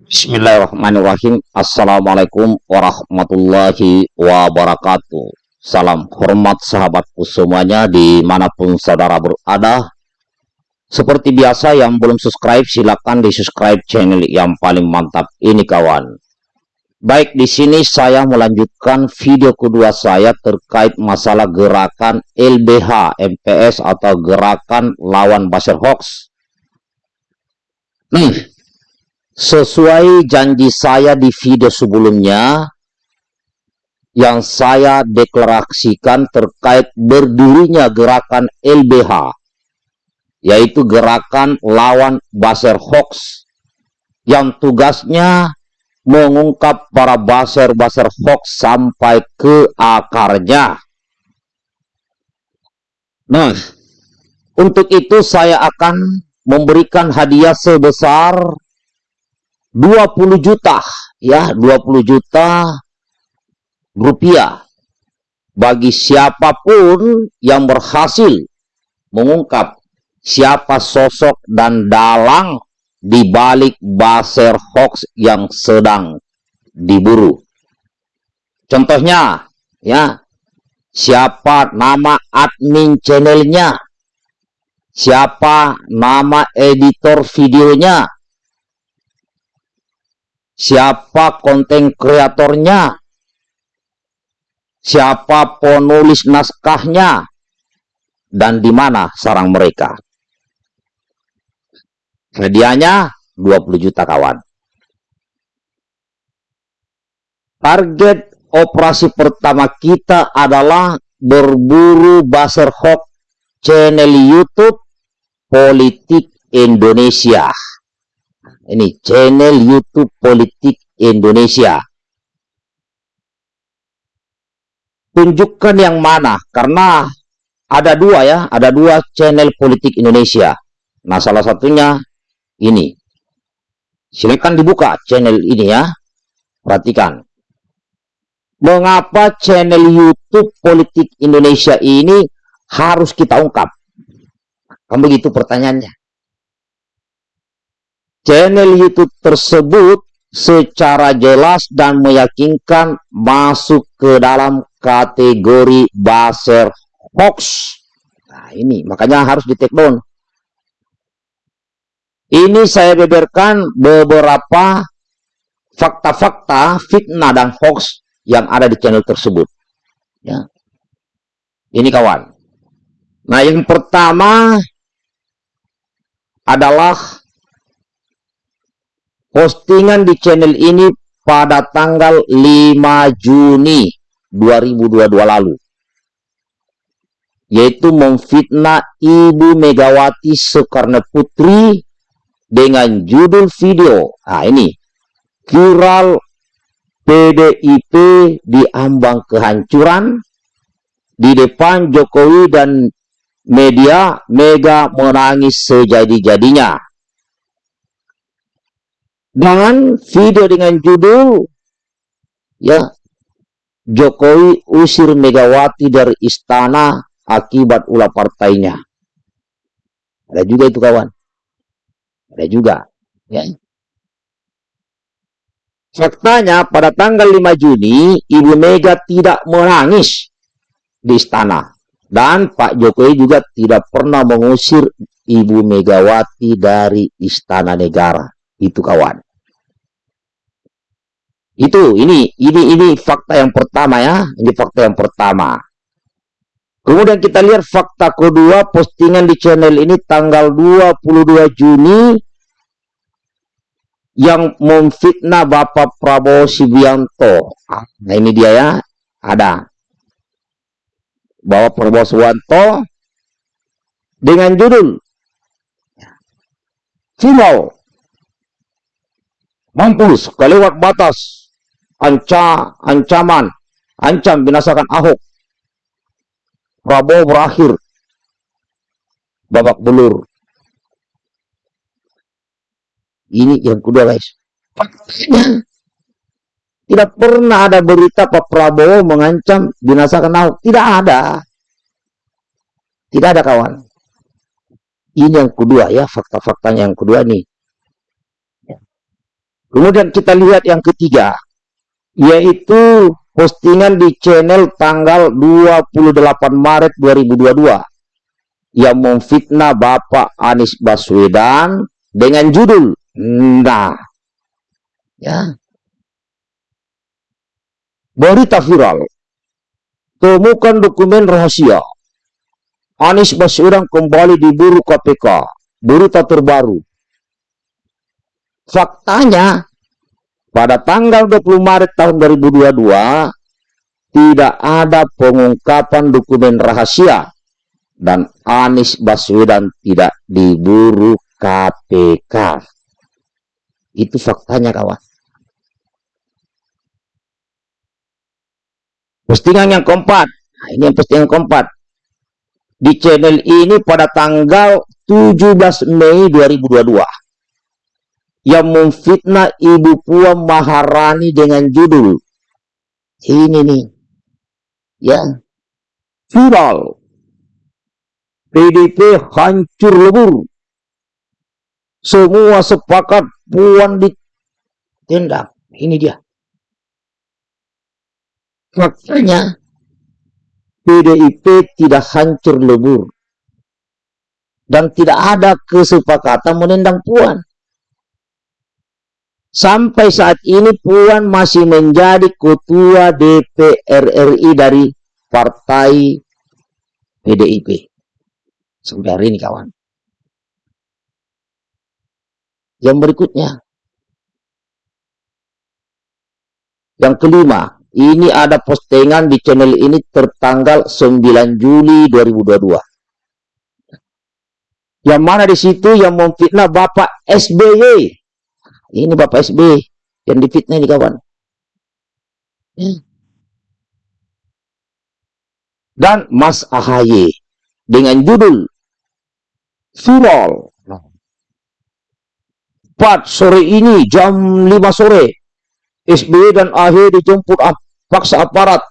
Bismillahirrahmanirrahim. Assalamualaikum warahmatullahi wabarakatuh. Salam hormat sahabatku semuanya di mana pun saudara berada. Seperti biasa yang belum subscribe silahkan di subscribe channel yang paling mantap ini kawan. Baik di sini saya melanjutkan video kedua saya terkait masalah gerakan LBH MPS atau gerakan lawan Basir Hoax. Nih, Sesuai janji saya di video sebelumnya, yang saya deklarasikan terkait berdirinya gerakan LBH, yaitu gerakan lawan baser hoax, yang tugasnya mengungkap para baser-baser hoax sampai ke akarnya. Nah, untuk itu saya akan memberikan hadiah sebesar 20 juta ya 20 juta rupiah bagi siapa pun yang berhasil mengungkap siapa sosok dan dalang di balik baser hoax yang sedang diburu. Contohnya, ya, siapa nama admin channelnya, siapa nama editor videonya, siapa konten kreatornya, siapa penulis naskahnya, dan di mana sarang mereka. Hadiahnya 20 juta kawan. Target operasi pertama kita adalah berburu buzzer hoax channel YouTube Politik Indonesia ini channel YouTube Politik Indonesia. Tunjukkan yang mana, karena ada dua ya, ada dua channel politik Indonesia. Nah, salah satunya ini. Silakan dibuka channel ini ya. Perhatikan. Mengapa channel YouTube Politik Indonesia ini harus kita ungkap? Kan begitu pertanyaannya channel YouTube tersebut secara jelas dan meyakinkan masuk ke dalam kategori baser hoax. Nah, ini makanya harus di take down. Ini saya beberkan beberapa fakta-fakta fitnah dan hoax yang ada di channel tersebut. Ya. Ini kawan. Nah, yang pertama adalah postingan di channel ini pada tanggal 5 Juni 2022 lalu yaitu memfitnah Ibu Megawati Soekarno Putri dengan judul video. Nah ini. Viral PDIP diambang kehancuran di depan Jokowi dan media Mega menangis sejadi-jadinya dan video dengan judul ya Jokowi usir Megawati dari istana akibat ulah partainya. Ada juga itu kawan. Ada juga. Ya. Faktanya pada tanggal 5 Juni Ibu Mega tidak menangis di istana. Dan Pak Jokowi juga tidak pernah mengusir Ibu Megawati dari istana negara itu kawan. Itu ini ini ini fakta yang pertama ya, ini fakta yang pertama. Kemudian kita lihat fakta kedua postingan di channel ini tanggal 22 Juni yang memfitnah Bapak Prabowo Subianto. Nah ini dia ya, ada. Bapak Prabowo Subianto dengan judul Final mampus kelewat batas. Anca ancaman. Ancam binasakan Ahok. Prabowo berakhir. Babak belur. Ini yang kedua guys. Faktanya tidak pernah ada berita Pak Prabowo mengancam binasakan Ahok. Tidak ada. Tidak ada kawan. Ini yang kedua ya. Fakta-faktanya yang kedua nih Kemudian kita lihat yang ketiga, yaitu postingan di channel tanggal 28 Maret 2022 yang memfitnah Bapak Anies Baswedan dengan judul Nah. Ya. Berita viral. Temukan dokumen rahasia. Anies Baswedan kembali diburu KPK berita terbaru faktanya pada tanggal 20 Maret tahun 2022 tidak ada pengungkapan dokumen rahasia dan Anies Baswedan tidak diburu KPK. Itu faktanya kawan. Postingan yang keempat. Nah, ini yang postingan keempat. Di channel ini pada tanggal 17 Mei 2022 yang memfitnah Ibu Puan Maharani dengan judul ini nih. Ya. Viral. PDP hancur lebur. Semua sepakat Puan ditindak. Ini dia. Faktanya PDIP tidak hancur lebur. Dan tidak ada kesepakatan menendang Puan Sampai saat ini Puan masih menjadi ketua DPR RI dari partai PDIP. Sampai hari ini kawan. Yang berikutnya. Yang kelima, ini ada postingan di channel ini tertanggal 9 Juli 2022. Yang mana di situ yang memfitnah Bapak SBY ini Bapak SB yang difitnah ini kawan. Hmm. Dan Mas AHY dengan judul viral. 4 sore ini jam 5 sore SBY dan AHY dijemput paksa aparat.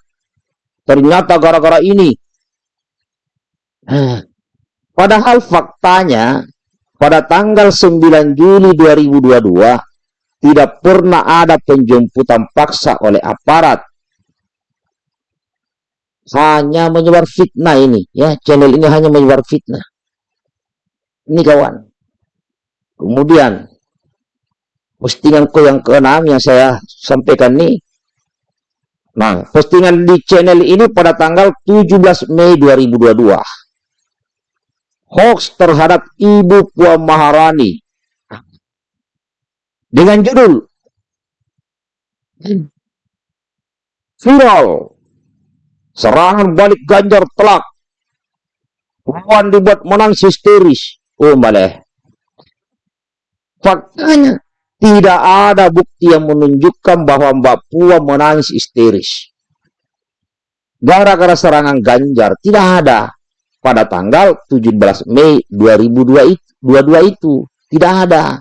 Ternyata gara-gara ini. Hmm. Padahal faktanya pada tanggal 9 Juli 2022 tidak pernah ada penjemputan paksa oleh aparat. Hanya menyebar fitnah ini. ya Channel ini hanya menyebar fitnah. Ini kawan. Kemudian, postinganku yang keenam yang saya sampaikan ini. Nah, postingan di channel ini pada tanggal 17 Mei 2022. Hoax terhadap Ibu Puan Maharani dengan judul viral. Serangan balik Ganjar telak. Puan dibuat menang histeris. Oh maleh faktanya tidak ada bukti yang menunjukkan bahwa Mbak Puan menangis histeris. Gara-gara serangan Ganjar tidak ada. Pada tanggal 17 Mei 2022 itu tidak ada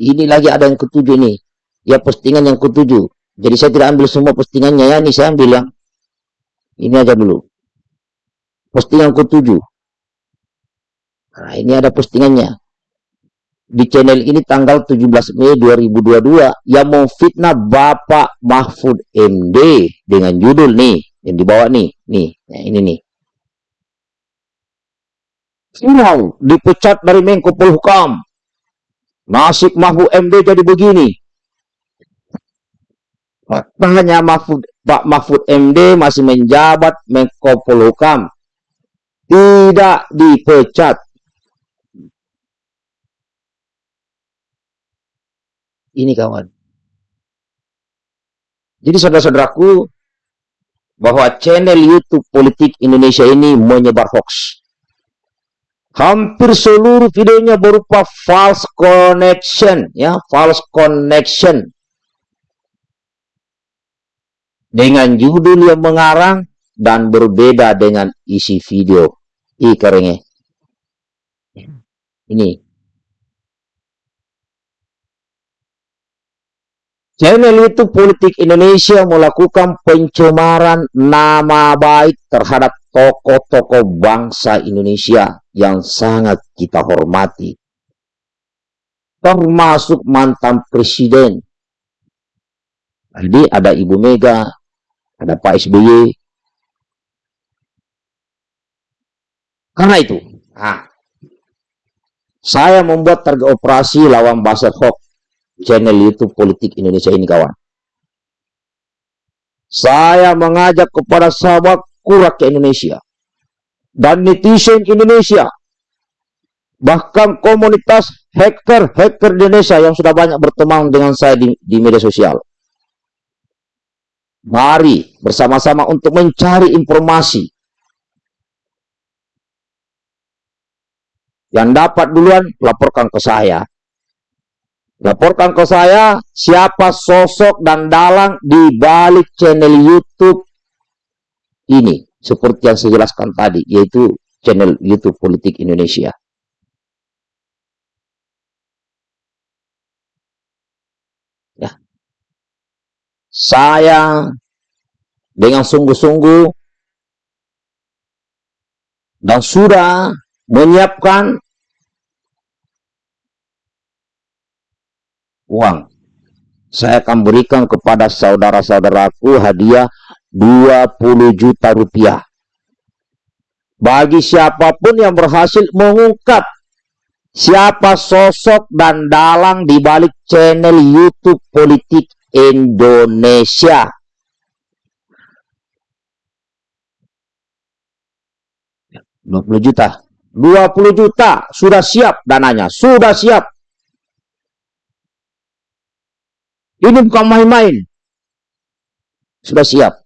Ini lagi ada yang ketujuh nih. Ya postingan yang ketujuh. Jadi saya tidak ambil semua postingannya ya. Ini saya ambil yang ini aja dulu. Postingan ketujuh. Nah, ini ada postingannya. Di channel ini tanggal 17 Mei 2022 yang memfitnah Bapak Mahfud MD dengan judul nih yang dibawa nih, nih, nah ini nih. Final dipecat dari Menko Polhukam Nasib Mahfud MD jadi begini. Faktanya Mahfud, Pak Mahfud MD masih menjabat Menko Polhukam. Tidak dipecat. Ini kawan. Jadi saudara-saudaraku, bahwa channel YouTube Politik Indonesia ini menyebar hoax. Hampir seluruh videonya berupa false connection, ya, false connection. Dengan judul yang mengarang dan berbeda dengan isi video. Keringnya. Ini. Channel itu Politik Indonesia melakukan pencemaran nama baik terhadap tokoh-tokoh bangsa Indonesia yang sangat kita hormati. termasuk mantan presiden. Jadi ada Ibu Mega, ada Pak SBY. Karena itu, nah, saya membuat target operasi lawan Basel Hoax channel YouTube Politik Indonesia ini kawan. Saya mengajak kepada sahabat kurak Indonesia dan netizen Indonesia bahkan komunitas hacker-hacker Indonesia yang sudah banyak berteman dengan saya di, di media sosial. Mari bersama-sama untuk mencari informasi yang dapat duluan laporkan ke saya. Laporkan ke saya siapa sosok dan dalang di balik channel YouTube ini. Seperti yang saya jelaskan tadi, yaitu channel YouTube Politik Indonesia. saya dengan sungguh-sungguh dan sudah menyiapkan uang. Saya akan berikan kepada saudara-saudaraku hadiah 20 juta rupiah. Bagi siapa pun yang berhasil mengungkap siapa sosok dan dalang di balik channel YouTube politik Indonesia. Dua puluh juta. Dua puluh juta. Sudah siap dananya. Sudah siap. Ini bukan main-main. Sudah siap.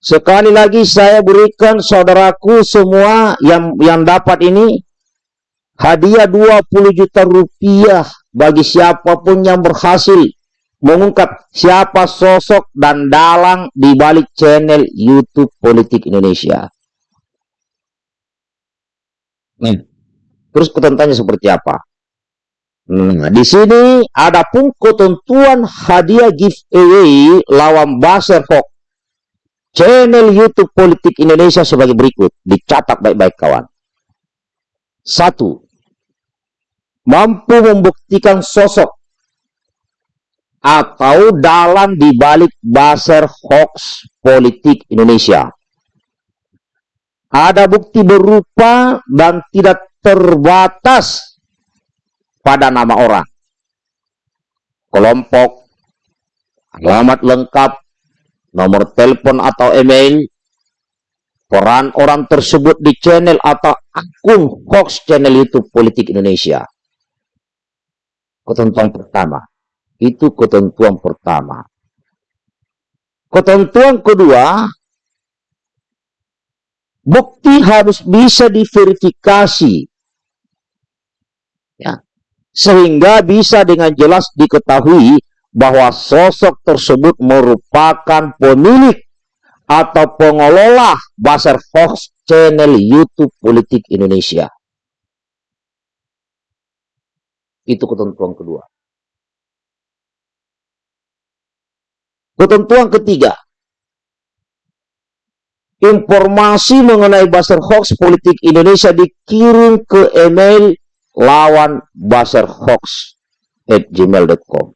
Sekali lagi saya berikan saudaraku semua yang yang dapat ini hadiah 20 juta rupiah bagi siapa pun yang berhasil mengungkap siapa sosok dan dalang di balik channel YouTube Politik Indonesia. Nih, terus ketentuannya seperti apa? Nah, di sini ada pun ketentuan hadiah giveaway lawan Baser Hoax channel YouTube Politik Indonesia sebagai berikut. Dicatat baik-baik kawan. Satu, mampu membuktikan sosok atau dalam dibalik baser hoax politik Indonesia. Ada bukti berupa dan tidak terbatas pada nama orang, kelompok, alamat lengkap, nomor telepon atau email, peran orang tersebut di channel atau akun hoax channel YouTube Politik Indonesia ketentuan pertama. Itu ketentuan pertama. Ketentuan kedua, bukti harus bisa diverifikasi. Ya. Sehingga bisa dengan jelas diketahui bahwa sosok tersebut merupakan pemilik atau pengelola Basar Fox channel YouTube Politik Indonesia. Itu ketentuan kedua. Ketentuan ketiga. Informasi mengenai buzzer hoax politik Indonesia dikirim ke email lawan buzzer hoax at gmail.com.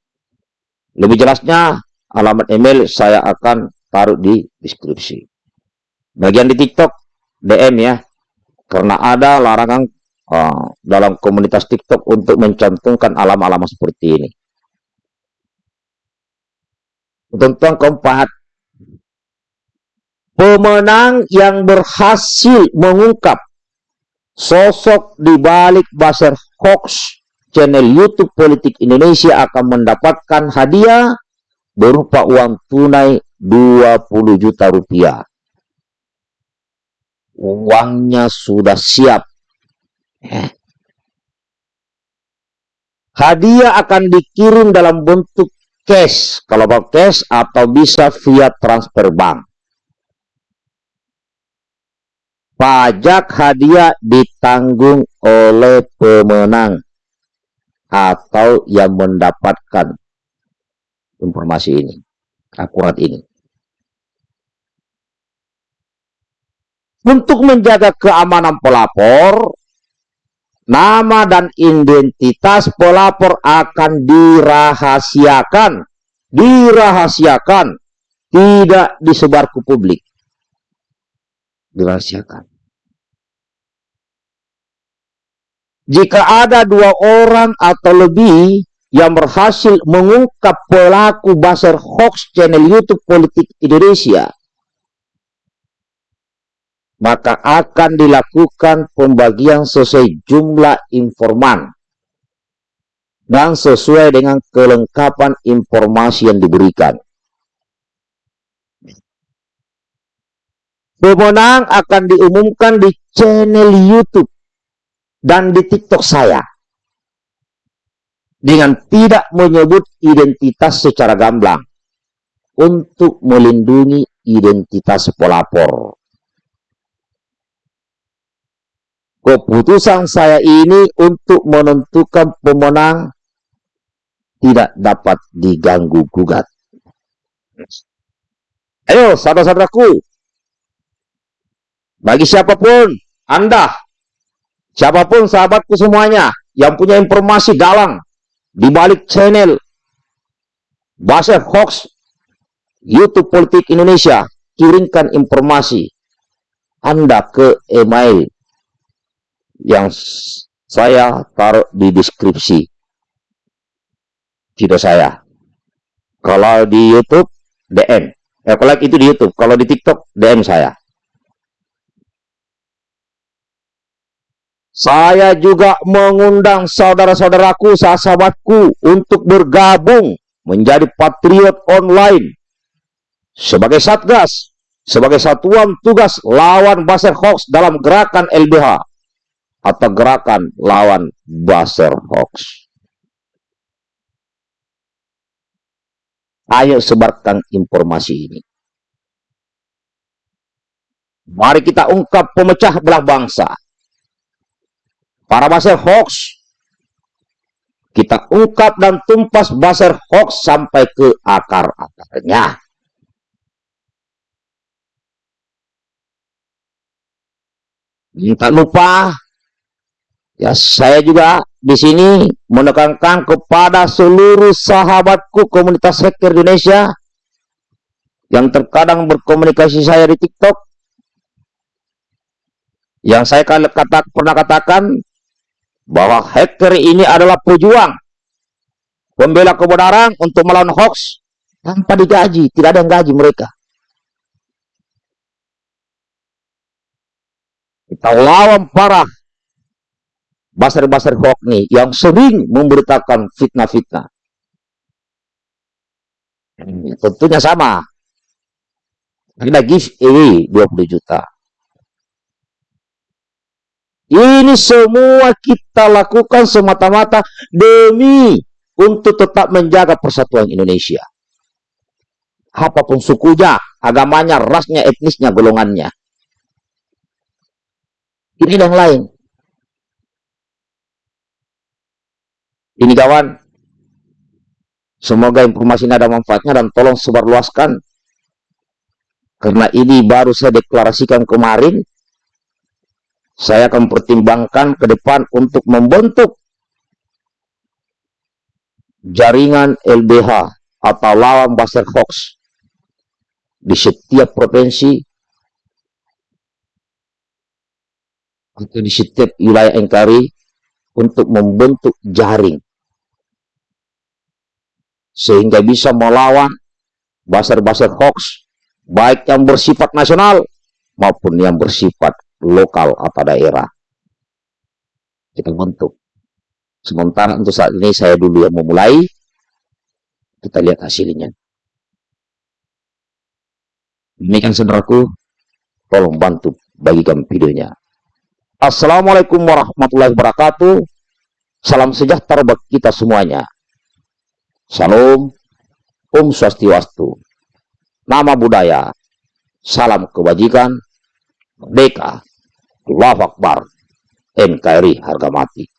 Lebih jelasnya, alamat email saya akan taruh di deskripsi. Bagian di TikTok, DM ya. Karena ada larangan uh, dalam komunitas TikTok untuk mencantumkan alam-alam seperti ini. Ketentuan keempat, pemenang yang berhasil mengungkap sosok di balik baser hoax channel YouTube Politik Indonesia akan mendapatkan hadiah berupa uang tunai 20 juta rupiah. Uangnya sudah siap Hadiah akan dikirim dalam bentuk cash, kalau mau cash atau bisa via transfer bank. Pajak hadiah ditanggung oleh pemenang atau yang mendapatkan informasi ini, akurat ini. Untuk menjaga keamanan pelapor, nama dan identitas pelapor akan dirahasiakan. Dirahasiakan. Tidak disebar ke publik. Dirahasiakan. Jika ada dua orang atau lebih yang berhasil mengungkap pelaku baser hoax channel YouTube Politik Indonesia, maka akan dilakukan pembagian sesuai jumlah informan dan sesuai dengan kelengkapan informasi yang diberikan. Pemenang akan diumumkan di channel YouTube dan di TikTok saya dengan tidak menyebut identitas secara gamblang untuk melindungi identitas pelapor. Keputusan saya ini untuk menentukan pemenang tidak dapat diganggu gugat. Ayo, saudara-saudaraku, bagi siapa pun, Anda, siapa pun sahabatku semuanya yang punya informasi dalang di balik channel Bahasa Hoax YouTube Politik Indonesia kirimkan informasi Anda ke email yang saya taruh di deskripsi video saya. Kalau di YouTube DM. Eh, kalau itu di YouTube, kalau di TikTok DM saya. Saya juga mengundang saudara-saudaraku, sahabatku untuk bergabung menjadi patriot online sebagai satgas, sebagai satuan tugas lawan baser hoax dalam gerakan LBH atau gerakan lawan baser hoax. Ayo sebarkan informasi ini. Mari kita ungkap pemecah belah bangsa para baser hoax kita ungkap dan tumpas baser hoax sampai ke akar-akarnya. Tak lupa, ya saya juga di sini menekankan kepada seluruh sahabatku komunitas hacker Indonesia yang terkadang berkomunikasi saya di TikTok. Yang saya kata, pernah katakan, bahwa hacker ini adalah pejuang pembela kebenaran untuk melawan hoax tanpa digaji, tidak ada yang gaji mereka. Kita lawan parah basar-basar hoax nih yang sering memberitakan fitnah-fitnah. Tentunya sama. Kita give away 20 juta. Ini semua kita lakukan semata-mata demi untuk tetap menjaga persatuan Indonesia. Apa pun sukunya, agamanya, rasnya, etnisnya, golongannya. Ini yang lain. Ini kawan, semoga informasi ini ada manfaatnya dan tolong sebarluaskan. Karena ini baru saya deklarasikan kemarin, saya akan pertimbangkan ke depan untuk membentuk jaringan LBH atau lawan Buster Fox di setiap provinsi atau di setiap wilayah NKRI untuk membentuk jaring. Sehingga bisa melawan baser-baser hoax baik yang bersifat nasional maupun yang bersifat lokal atau daerah. Kita bentuk. Sementara untuk saat ini saya dulu yang memulai. Kita lihat hasilnya. Demikian saudaraku, tolong bantu bagikan videonya. Assalamualaikum warahmatullahi wabarakatuh. Salam sejahtera bagi kita semuanya. Salam, Om Swastiwastu. Nama budaya, salam kebajikan, merdeka, Allahu Akbar. NKRI harga mati.